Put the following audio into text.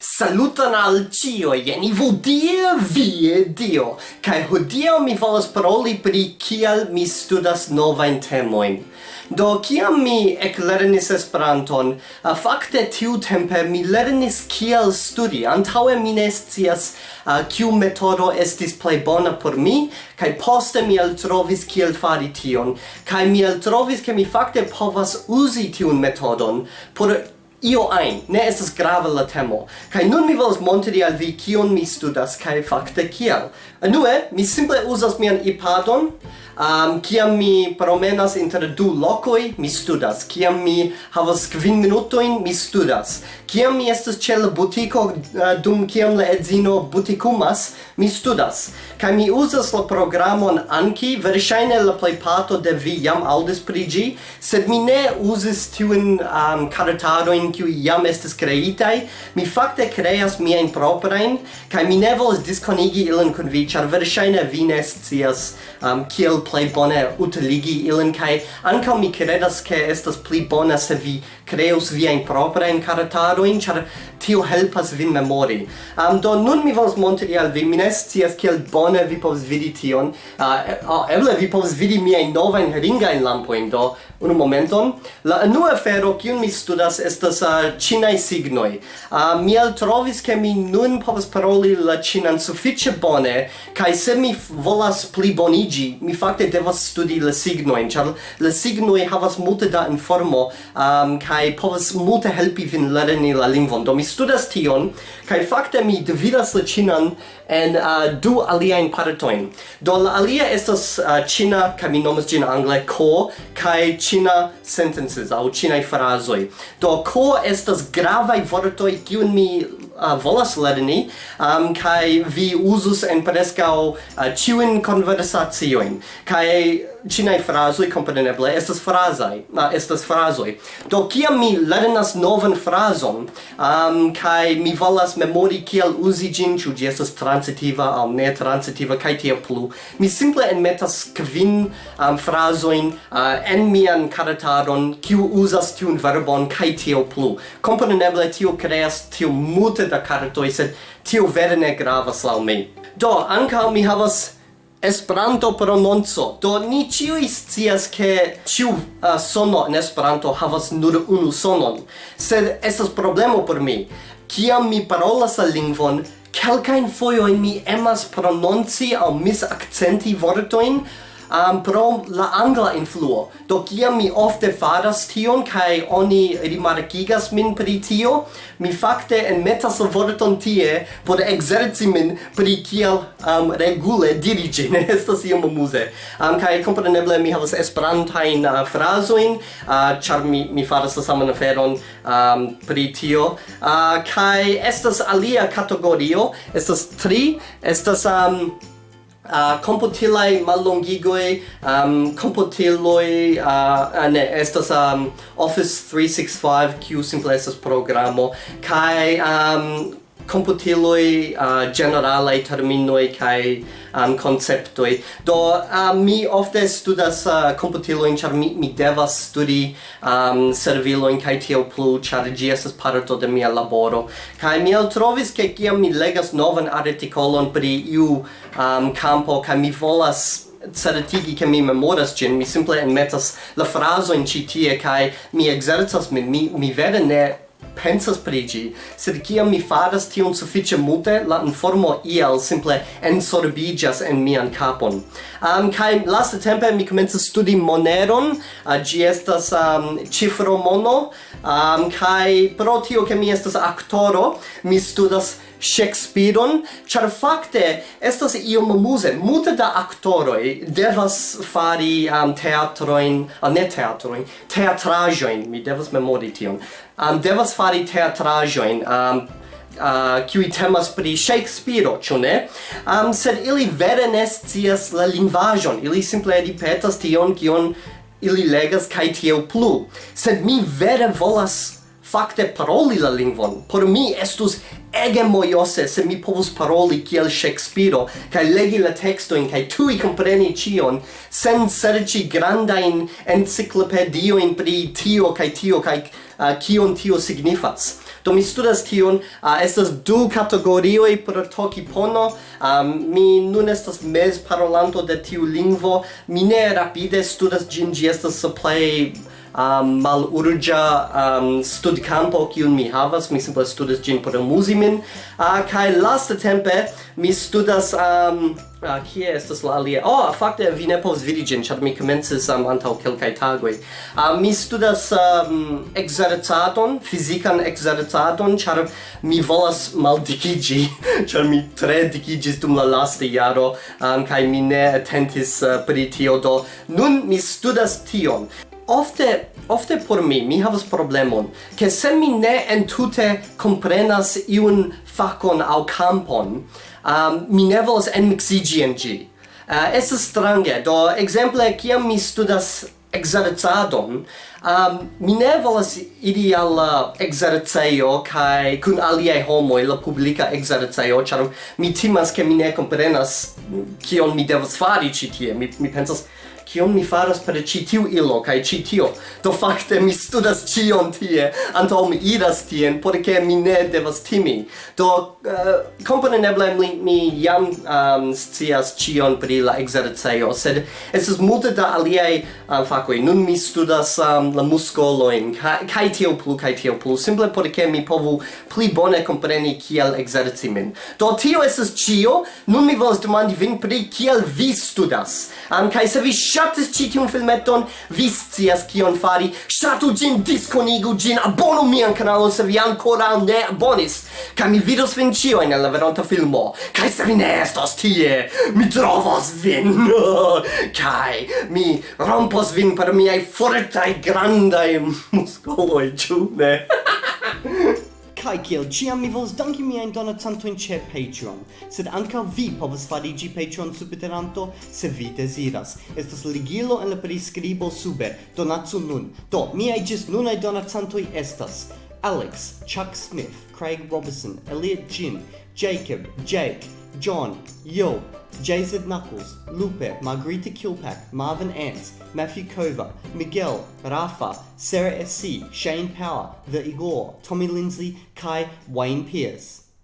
Saluton al cio, jen i vodie vie dio, cae hodio mi volas paroli pri kial mi studas novain temoin. Do, kiam mi eclernis Esperanton, a facte tiu tempe mi lernis kial studi, antaue mi ne scias uh, kiu metodo estis plei bona por mi, cae poste mi altrovis kiel fari tion, cae mi altrovis ke mi facte povas usi tiun metodon. Por io ein, ne estas grave la temo. Kai nun mi volas montri al vi kion mi studas kai fakte kial. Anue, mi simple uzas mian iPadon, um, kiam mi promenas inter du lokoj, mi studas. Kiam mi havas kvin minutojn, mi studas. Kiam mi estas ĉe la butiko, uh, dum kiam la edzino butikumas, mi studas. Kai mi uzas la programon anki, verŝajne la plejparto de vi jam aŭdis pri ĝi, sed mi ne uzis tiun um, karetadojn kiujn kiuj jam estis kreitaj, mi fakte kreas miajn proprajn kaj mi ne volas diskonigi ilin kun vi, char verŝajne vi ne scias um, kiel plej bone utiligi ilin kaj ankaŭ mi kredas ke estas pli bona se vi kreus viajn proprajn karatadojn, char tio helpas vin memori. Um, do nun mi volas montri al vi, mi ne scias kiel bone vi povas vidi tion. Uh, eble vi povas vidi miajn novajn ringajn lampojn, do unu momenton. La unua afero kiun mi studas estas ah, uh, cinai signoi. Uh, ah, mi altrovis ke mi nun povas paroli la chinan sufiĉe bone, kaj se mi volas plibonigi, mi fakte devas studi la signoin, ĉar la signoi havas multe da informo um, kaj povas multe helpi vin lerni la lingvon. Do mi studas tion, kaj fakte mi dividas la cinan en uh, du aliajn partojn. Do la alia estas uh, cina, kaj mi nomas ĝin angle ko, kaj cina sentences au cinai frazoi. Do ko estas gravaj vortoj kiun mi uh, volas lerni um, kai vi usus en prescau uh, ciuin conversationin kai cinai frasoi compreneble estas frasai, na estas frasoi. do kiam mi lernas novan frason, um kai mi volas memori kiel uzi gin ciu gi estas transitiva aŭ ne transitiva kaj tia plu mi simple enmetas kvin um, frasoin uh, en mian karetadon kiu uzas tiun verbon kaj tia plu kompreneble tio creas tio multe da karetoj sed tio vere ne gravas laŭ mi do ankaŭ mi havas Esperanto prononco. Do ni ĉiuj scias ke ĉiu uh, sono en Esperanto havas nur unu sonon, sed estas problemo por mi. Kiam mi parolas la lingvon, kelkajn fojojn mi emas prononci aŭ misakcenti vortojn um, pro la angla influo. Do kiam mi ofte faras tion kai oni rimarkigas min pri tio, mi fakte enmetas la vorton tie por ekzerci min pri kiel um, regule dirigi. Ne estas iom amuse. Um, kai kompreneble mi havas esperantajn uh, frazojn, uh, ĉar mi, mi faras la saman aferon um, pri tio. Uh, kai estas alia kategorio, estas tri, estas... Um, Ah, uh, compotilai mallongigoi, um, computiloi, uh, ne, estas um, Office 365 Q simple estas programo, kai um, computiloi uh, generale terminoi kai um, conceptoi. Do uh, mi ofte studas uh, computiloin, char mi, mi devas studi um, serviloin kai tio plu, char gi esas parto de mia laboro. kai mi el trovis ke kiam mi legas novan articolon pri iu um, campo, kai mi volas certigi che mi memoras gen mi simple enmetas la fraso in citie, kai mi exercas min, mi, mi vere ne pensas pri ĝi, sed kiam mi faras tion sufiĉe multe, la informo iel simple ensorbiĝas en mian kapon. Um, kaj laste tempe mi komencas studi moneron, uh, ĝi estas um, cifro mono, um, kaj pro tio ke mi estas aktoro, mi studas Shakespeareon, char fakte estas iom muse, multe da aktoroj devas fari um, teatroin, uh, ne teatroin, teatrajoin, mi devas memori tion, um, devas fari teatrajoin, um, uh, qui temas pri Shakespeare, ĉu ne? Um, sed ili vere ne scias la lingvaĵon, ili simple ripetas tion kion ili legas kaj tiel plu. Sed mi vere volas fakte paroli la lingvon. Por mi estus ege mojose se mi povus paroli kiel Shakespeare kaj legi la tekstojn kaj tuj kompreni ĉion sen serĉi grandajn enciklopediojn pri tio kaj tio kaj uh, kion tio signifas. Do mi studas tion, uh, estas du kategorioj por Tokipono. Um, mi nun estas mez parolanto de tiu lingvo. Mi ne rapide studas ĝin, ĝi estas plej um, malurgia um, studcampo kiun mi havas, mi simple studas gin por amusi min. Ah, uh, kai lasta tempe mi studas um, uh, kie estas la alia? Oh, fakte vi ne povas vidi gin, ĉar mi komencis um, antaŭ kelkaj tagoj. Uh, mi studas um, ekzercadon, fizikan ekzercadon, ĉar mi volas maldikiĝi, ĉar mi tre dikiĝis dum la lasta jaro um, kaj mi ne atentis uh, pri tio, do nun mi studas tion ofte ofte por mi mi havas problemon ke se mi ne entute komprenas iun fakon aŭ kampon um, mi ne volas enmiksiĝi en ĝi. Uh, estas strange do ekzemple kiam mi studas exercadon um, mi ne volas iri al la exercejo kaj kun aliaj homoj la publika exercejo ĉar mi timas ke mi ne komprenas kion mi devas fari ĉi tie. Mi, mi pensas kion mi faras per ĉi tiu ilo kaj ĉi tio? Do fakte mi studas ĉion tie antaŭ mi iras tien por ke mi ne devas timi. Do uh, kompreneble mi, mi jam um, scias ĉion pri la ekzercejo sed estas multe da aliaj um, fakoj. Nun mi studas um, la muskolojn kaj kaj tio plu kaj tio plu simple por ke mi povu pli bone kompreni kiel ekzerci min do tio estas ĉio nun mi volas demandi vin pri kiel vi studas. Um, kaj se vi ŝatis ĉi tiun filmeton, vi scias kion fari. Ŝatu ĝin, diskonigu ĝin, abonu mian kanalon se vi ankoraŭ ne abonis. Kaj mi vidos vin ĉiujn en la veronta filmo. Kaj se vi ne estos tie, mi trovos vin. kaj mi rompos vin per miaj fortaj grandaj muskoloj, ĉu ne? Kai kiel ciam mi vols danki mia in donacanto in che Patreon, sed anka vi povas fariĝi Patreon subiteranto se vi desiras. Estas ligilo en la priskribo sube. Donacu nun. Do, miaj ĝis nunaj donacantoj estas Alex, Chuck Smith, Craig Robertson, Elliot Jin, Jacob, Jake, John, Yo, Jason Knuckles, Lupe, Margarita Kilpack, Marvin Ants, Matthew Kova, Miguel, Rafa, Sarah SC, Shane Power, The Igor, Tommy Lindsay, Kai, Wayne Pierce.